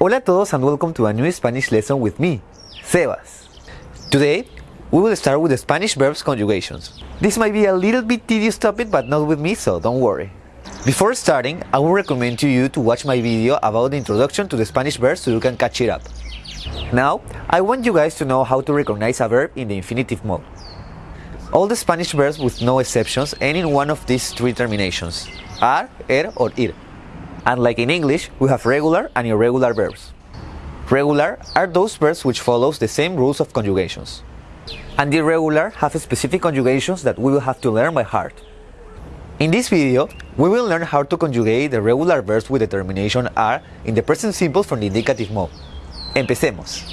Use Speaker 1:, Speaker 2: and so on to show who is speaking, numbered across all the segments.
Speaker 1: Hola a todos and welcome to a new Spanish lesson with me, Sebas. Today, we will start with the Spanish verbs conjugations. This might be a little bit tedious topic but not with me so don't worry. Before starting, I will recommend to you to watch my video about the introduction to the Spanish verbs so you can catch it up. Now, I want you guys to know how to recognize a verb in the infinitive mode. All the Spanish verbs with no exceptions end in one of these three terminations, ar, er or ir. And like in English, we have regular and irregular verbs. Regular are those verbs which follows the same rules of conjugations. And irregular have specific conjugations that we will have to learn by heart. In this video, we will learn how to conjugate the regular verbs with the termination ar in the present simple from the indicative mode. Empecemos.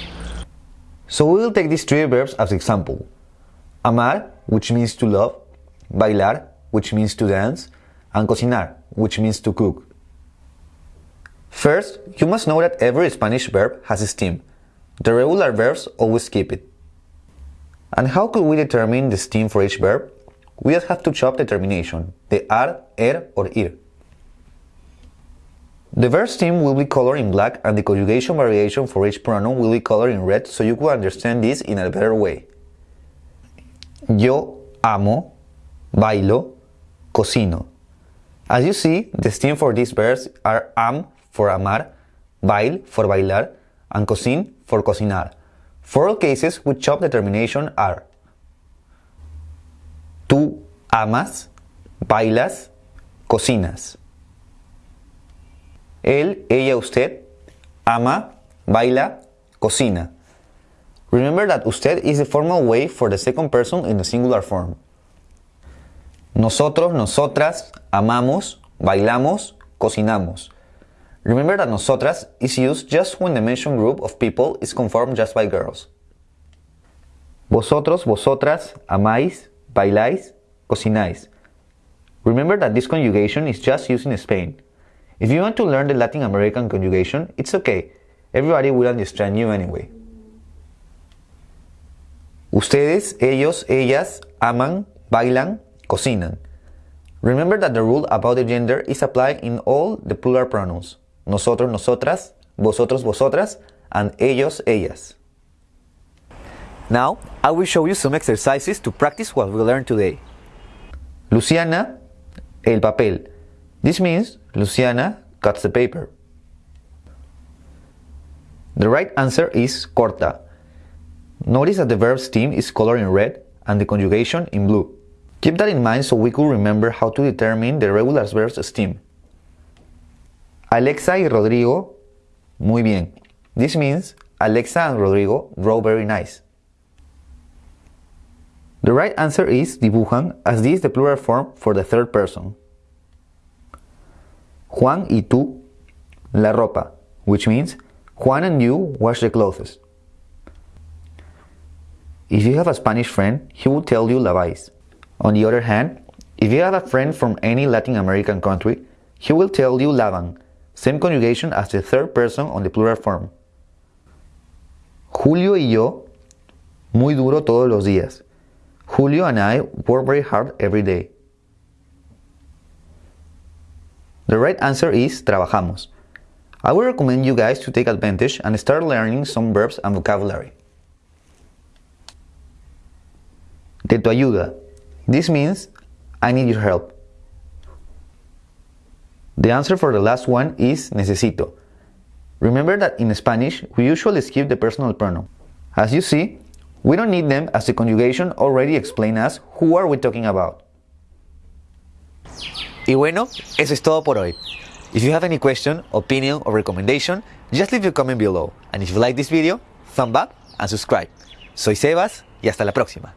Speaker 1: So we will take these three verbs as example. Amar, which means to love, bailar, which means to dance, and cocinar, which means to cook. First, you must know that every Spanish verb has a stem. The regular verbs always keep it. And how could we determine the stem for each verb? We just have to chop the termination, the ar, er, or ir. The verb stem will be colored in black and the conjugation variation for each pronoun will be colored in red so you could understand this in a better way. Yo amo, bailo, cocino. As you see, the stem for these verbs are am for amar, bail for bailar, and cocin for cocinar. For all cases, we chop the termination are. Tú amas, bailas, cocinas. Él, ella, usted ama, baila, cocina. Remember that usted is the formal way for the second person in the singular form. Nosotros, nosotras, amamos, bailamos, cocinamos. Remember that nosotras is used just when the mentioned group of people is conformed just by girls. Vosotros, vosotras, amáis, bailáis, cocináis. Remember that this conjugation is just used in Spain. If you want to learn the Latin American conjugation, it's okay. Everybody will understand you anyway. Ustedes, ellos, ellas, aman, bailan, cocinan. Remember that the rule about the gender is applied in all the plural pronouns. Nosotros, nosotras, vosotros, vosotras, and ellos, ellas. Now, I will show you some exercises to practice what we learned today. Luciana, el papel. This means Luciana cuts the paper. The right answer is corta. Notice that the verb stem is colored in red and the conjugation in blue. Keep that in mind so we could remember how to determine the regular verb's stem. Alexa y Rodrigo, muy bien. This means Alexa and Rodrigo draw very nice. The right answer is dibujan, as this is the plural form for the third person. Juan y tú, la ropa, which means Juan and you wash the clothes. If you have a Spanish friend, he will tell you laváis. On the other hand, if you have a friend from any Latin American country, he will tell you lavan, same conjugation as the third person on the plural form. Julio y yo, muy duro todos los días. Julio and I work very hard every day. The right answer is trabajamos. I would recommend you guys to take advantage and start learning some verbs and vocabulary. De tu ayuda. This means I need your help. The answer for the last one is necesito. Remember that in Spanish, we usually skip the personal pronoun. As you see, we don't need them as the conjugation already explains us who are we talking about. Y bueno, eso es todo por hoy. If you have any question, opinion or recommendation, just leave your comment below. And if you like this video, thumb up and subscribe. Soy Sebas y hasta la próxima.